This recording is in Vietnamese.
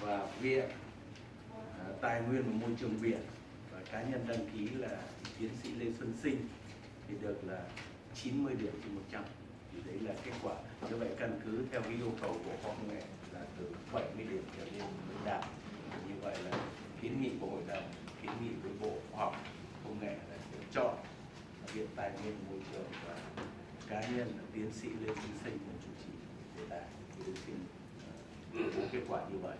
và viện à, tài nguyên và môi trường biển. Và cá nhân đăng ký là tiến sĩ Lê Xuân Sinh thì được là 90 điểm trên 100 thì đấy là kết quả. Như vậy căn cứ theo cái yêu cầu của khoa học công nghệ là từ 70 điểm trở lên mới đạt. Như vậy là kiến nghị của hội đồng, kiến nghị với bộ khoa học công nghệ là sẽ chọn viện tài nguyên, môi trường và cá nhân là tiến sĩ lê xuân sinh là chủ trì đề tài thì xin à, bố kết quả như vậy.